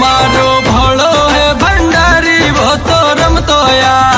मारो भोलो है भंडारी बहुत रम तो रमतोया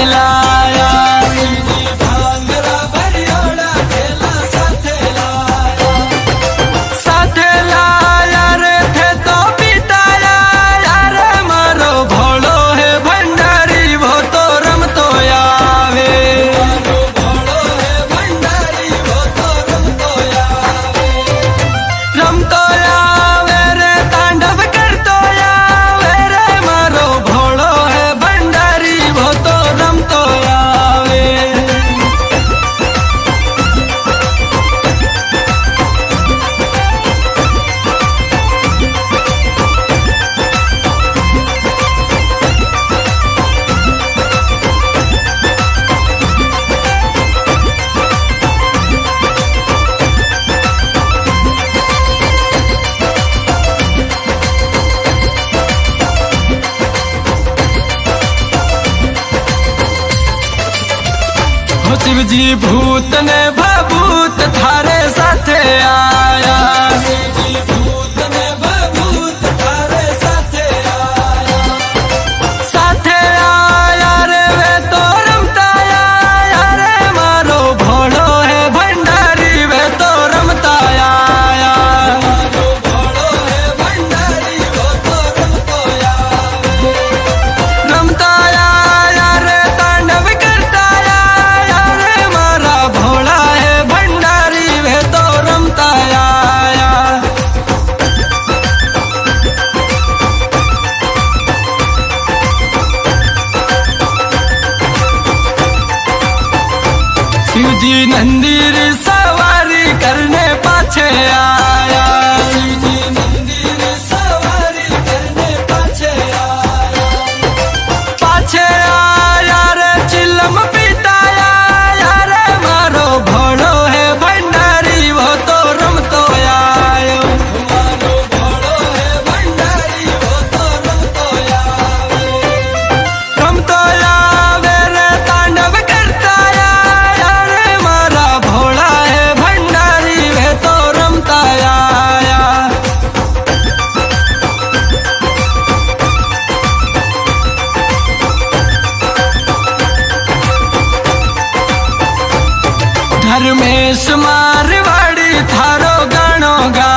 पागला शिव जी भूत ने भूत थारे साथे आ। जी मंदिर सवारी करने पाछे आया। शिव जी घर में सुमार वाड़ी थारो गाणो गा